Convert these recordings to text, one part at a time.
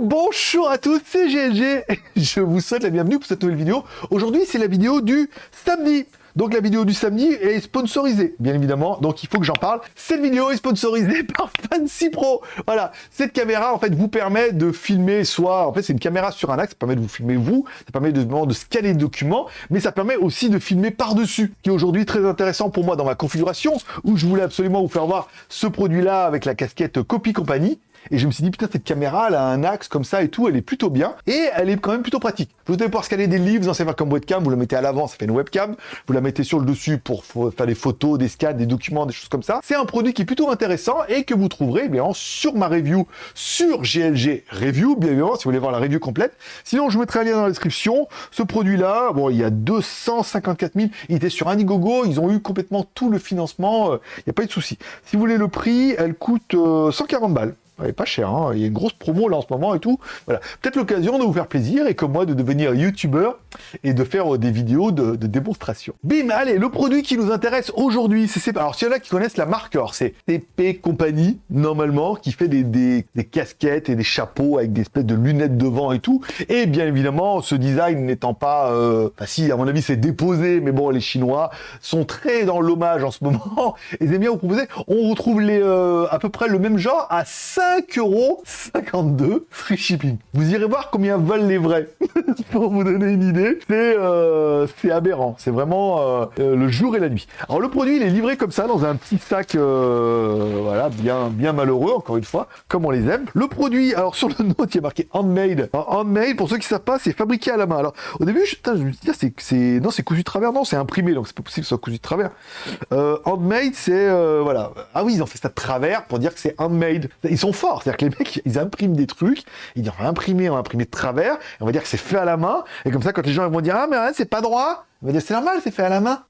Bonjour à tous, c'est GLG je vous souhaite la bienvenue pour cette nouvelle vidéo. Aujourd'hui, c'est la vidéo du samedi. Donc la vidéo du samedi est sponsorisée, bien évidemment, donc il faut que j'en parle. Cette vidéo est sponsorisée par Fancy Pro. Voilà, cette caméra en fait vous permet de filmer soit, en fait c'est une caméra sur un axe, ça permet de vous filmer vous, ça permet de, de scanner des documents, mais ça permet aussi de filmer par-dessus, qui est aujourd'hui très intéressant pour moi dans ma configuration, où je voulais absolument vous faire voir ce produit-là avec la casquette Copy Company. Et je me suis dit, putain, cette caméra, elle a un axe comme ça et tout, elle est plutôt bien. Et elle est quand même plutôt pratique. Vous allez pouvoir scanner des livres, vous en comme webcam, vous la mettez à l'avant, ça fait une webcam. Vous la mettez sur le dessus pour faire des photos, des scans, des documents, des choses comme ça. C'est un produit qui est plutôt intéressant et que vous trouverez, eh bien sur ma review, sur GLG Review, bien évidemment, si vous voulez voir la review complète. Sinon, je mettrai un lien dans la description. Ce produit-là, bon, il y a 254 000, il était sur Indiegogo, ils ont eu complètement tout le financement, euh, il n'y a pas eu de souci. Si vous voulez le prix, elle coûte 140 euh, balles. Ouais, pas cher, hein. il y a une grosse promo là en ce moment et tout. Voilà, peut-être l'occasion de vous faire plaisir et comme moi de devenir youtubeur et de faire euh, des vidéos de, démonstration. Bim, allez, le produit qui nous intéresse aujourd'hui, c'est alors s'il y en a qui connaissent la marque, alors c'est TP Company normalement qui fait des, des, casquettes et des chapeaux avec des espèces de lunettes devant et tout. Et bien évidemment, ce design n'étant pas, euh... enfin si, à mon avis c'est déposé, mais bon, les Chinois sont très dans l'hommage en ce moment. Et aiment bien vous proposer, on retrouve les euh, à peu près le même genre à 5 5,52€ free shipping. Vous irez voir combien valent les vrais. Pour vous donner une idée, c'est euh, aberrant. C'est vraiment euh, euh, le jour et la nuit. Alors le produit, il est livré comme ça dans un petit sac, voilà, bien, bien malheureux, encore une fois, comme on les aime. Le produit, alors sur le note, il y a marqué handmade. Alors, handmade, pour ceux qui savent pas, c'est fabriqué à la main. Alors au début, je, je me dit, ah, c'est non, c'est cousu travers. Non, c'est imprimé, donc c'est pas possible que ce soit cousu de travers. handmade, c'est voilà. Ah oui, ils ont fait ça de travers pour dire que c'est handmade. Ils sont C'est-à-dire que les mecs, ils impriment des trucs, ils disent on va imprimer, on va imprimer de travers, on va dire que c'est fait à la main, et comme ça, quand les gens vont dire ah mais c'est pas droit, on va dire c'est normal, c'est fait à la main.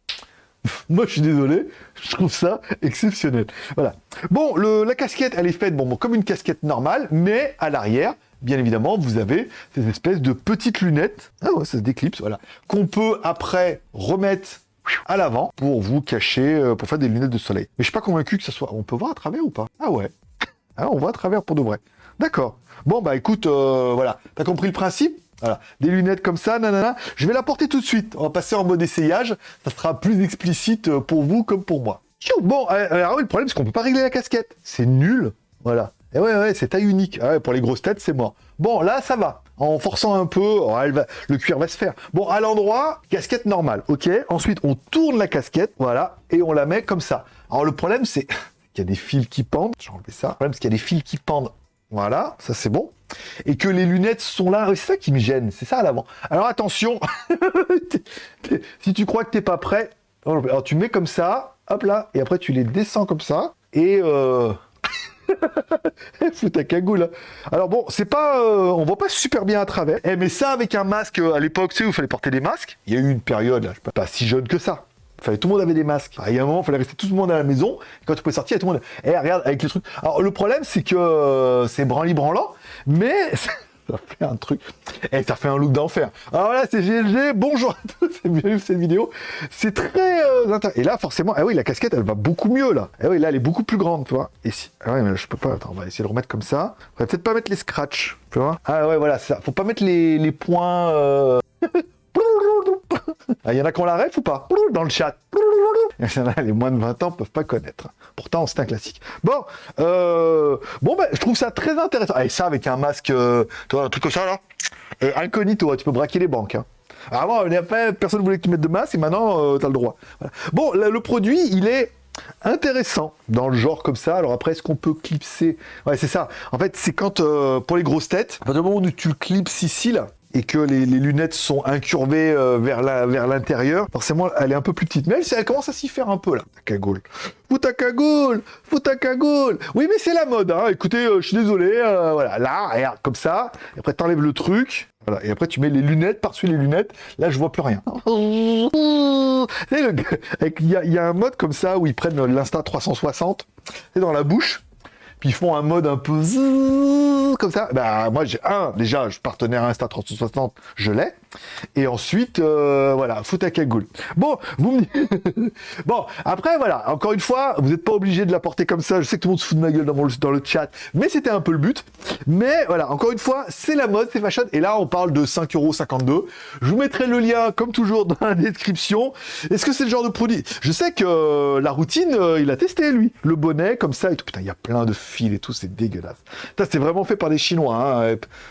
Moi, je suis désolé, je trouve ça exceptionnel. Voilà. Bon, le, la casquette, elle est faite bon, bon, comme une casquette normale, mais à l'arrière, bien évidemment, vous avez ces espèces de petites lunettes. Ah ouais, ça se déclipse, voilà. Qu'on peut après remettre à l'avant pour vous cacher, euh, pour faire des lunettes de soleil. Mais je suis pas convaincu que ça soit... On peut voir à travers ou pas? Ah ouais. Ah, on voit à travers pour de vrai. D'accord. Bon, bah écoute, euh, voilà. T'as compris le principe? Voilà, des lunettes comme ça, nanana. Je vais la porter tout de suite. On va passer en mode essayage. Ça sera plus explicite euh, pour vous comme pour moi. Bon, euh, alors le problème, c'est qu'on peut pas régler la casquette. C'est nul. Voilà. Et ouais, ouais, c'est taille unique. Ah pour les grosses têtes, c'est mort. Bon, là, ça va. En forçant un peu, oh, le cuir va se faire. Bon, à l'endroit, casquette normale, ok Ensuite, on tourne la casquette, voilà, et on la met comme ça. Alors, le problème, c'est y a des fils qui pendent. Je vais enlever ça. Problème, c'est qu'il y a des fils qui pendent. Voilà, ça c'est bon. Et que les lunettes sont là. C'est ça qui me gêne. C'est ça à l'avant. Alors attention, si tu crois que t'es pas prêt, alors tu mets comme ça, hop là, et après tu les descends comme ça, et euh... Fous ta cagoule. Hein. Alors bon, c'est pas, euh, on voit pas super bien à travers. Eh, mais ça avec un masque euh, à l'époque, tu sais, où il fallait porter des masques. Il y a eu une période, là, pas si jeune que ça. Tout le monde avait des masques. Il y a un moment, il fallait rester tout le monde à la maison. Et quand tu pouvais sortir, tout le monde. Eh, regarde, avec les trucs. Alors, le problème, c'est que euh, c'est branli-branlant, mais ça fait un truc. Et eh, ça fait un look d'enfer. Alors là, c'est GLG. Bonjour à tous, c'est bienvenue cette vidéo. C'est très euh, intéressant. Et là, forcément, eh oui, la casquette, elle va beaucoup mieux là. Eh oui, là, elle est beaucoup plus grande, tu vois. Et si. Ah ouais, mais je peux pas. Attends, on va essayer de remettre comme ça. On va peut-être pas mettre les scratchs, tu vois. Ah ouais, voilà, ça. Faut pas mettre les, les points. Euh... Il ah, y en a qui ont la ref ou pas Dans le chat. les moins de 20 ans peuvent pas connaître. Pourtant, c'est un classique. Bon, euh, bon ben, je trouve ça très intéressant. Et ça, avec un masque, euh, toi, un truc comme ça, là, euh, incognito, tu peux braquer les banques. Hein. Avant, personne ne voulait que tu mettes de masque, et maintenant, tu as le droit. Bon, le produit, il est intéressant dans le genre comme ça. Alors après, est-ce qu'on peut clipser? Ouais, c'est ça. En fait, c'est quand, pour les grosses têtes, à partir du moment où tu clipses ici, là, et que les, lunettes sont incurvées euh, vers l'intérieur, vers forcément elle est un peu plus petite. Mais elle, elle commence à s'y faire un peu là, ta cagoule. Fous ta cagoule. Fous ta cagoule. Oui mais c'est la mode, hein. écoutez, euh, je suis désolé, euh, voilà, là, regarde, comme ça, et après t'enlèves le truc, voilà, et après tu mets les lunettes par-dessus les lunettes, là je vois plus rien. Il y, y, a un mode comme ça où ils prennent l'Insta 360, c'est dans la bouche, puis ils font un mode un peu comme ça. Bah moi j'ai un, déjà je partenaire Insta 360, je l'ai. Et ensuite, euh, voilà, fout à cagoule. Bon, bon, après, voilà, encore une fois, vous n'êtes pas obligé de la porter comme ça. Je sais que tout le monde se fout de ma gueule dans, dans le chat, mais c'était un peu le but. Mais voilà, encore une fois, c'est la mode, c'est fashion. Et là, on parle de 5,52€. Je vous mettrai le lien, comme toujours, dans la description. Est-ce que c'est le genre de produit? Je sais que euh, la routine, euh, il a testé, lui. Le bonnet, comme ça, et tout. Il y a plein de fils et tout, c'est dégueulasse. Ça, c'est vraiment fait par des Chinois.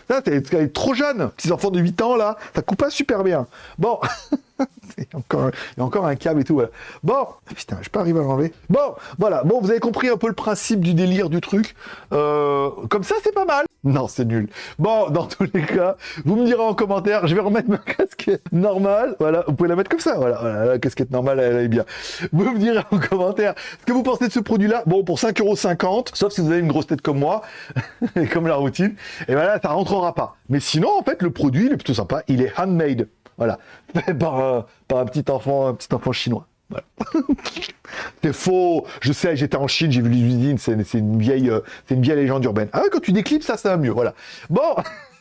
Hein. T'es trop jeune. Petits enfants de 8 ans, là, coupe pas super bien. Bon, il, y encore, il y a encore un câble et tout. Bon, putain, je peux arriver à l'enlever. Bon, voilà. Bon, vous avez compris un peu le principe du délire du truc. Euh, comme ça, c'est pas mal. Non, c'est nul. Bon, dans tous les cas, vous me direz en commentaire. Je vais remettre ma casquette normale. Voilà, vous pouvez la mettre comme ça. Voilà, la casquette normale, elle, est bien. Vous me direz en commentaire ce que vous pensez de ce produit-là. Bon, pour 5,50€, sauf si vous avez une grosse tête comme moi, et comme la routine, et voilà, ça rentrera pas. Mais sinon, en fait, le produit, il est plutôt sympa. Il est handmade. Voilà. Fait par, par un petit enfant, un petit enfant chinois. Voilà. c'est faux. Je sais, j'étais en Chine, j'ai vu les usines, c'est une vieille, euh, une vieille légende urbaine. Ah quand tu déclipes ça, ça va mieux. Voilà. Bon.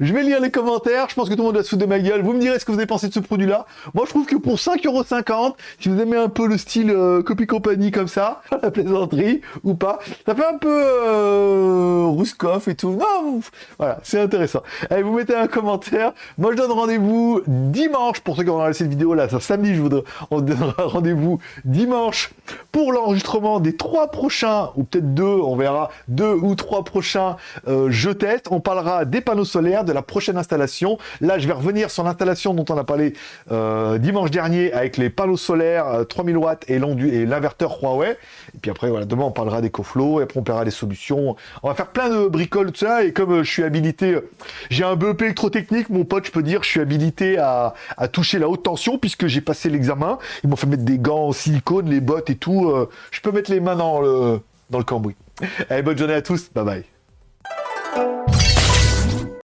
je vais lire les commentaires, je pense que tout le monde va se de ma gueule. Vous me direz ce que vous avez pensé de ce produit-là. Moi, je trouve que pour 5,50€, si vous aimez un peu le style euh, copie compagnie comme ça, la plaisanterie ou pas, ça fait un peu euh, et tout. Non, voilà, c'est intéressant. Allez, vous mettez un commentaire. Moi, je donne rendez-vous dimanche pour ceux qui auront laissé cette vidéo là. samedi, je voudrais, on donnera rendez-vous dimanche pour l'enregistrement des trois prochains, ou peut-être deux, on verra, deux ou trois prochains euh, je. On parlera des panneaux solaires, de la prochaine installation. Là, je vais revenir sur l'installation dont on a parlé euh, dimanche dernier avec les panneaux solaires 3000 euh, watts et l'inverteur Huawei. Et puis après, voilà, demain, on parlera des coflots et après, on paiera des solutions. On va faire plein de bricoles, tout ça. Et comme euh, je suis habilité, j'ai un BEP électrotechnique, mon pote, je peux dire, je suis habilité à, toucher la haute tension puisque j'ai passé l'examen. Ils m'ont fait mettre des gants en silicone, les bottes et tout. je peux mettre les mains dans le, dans le cambouis. Allez, bonne journée à tous. Bye bye.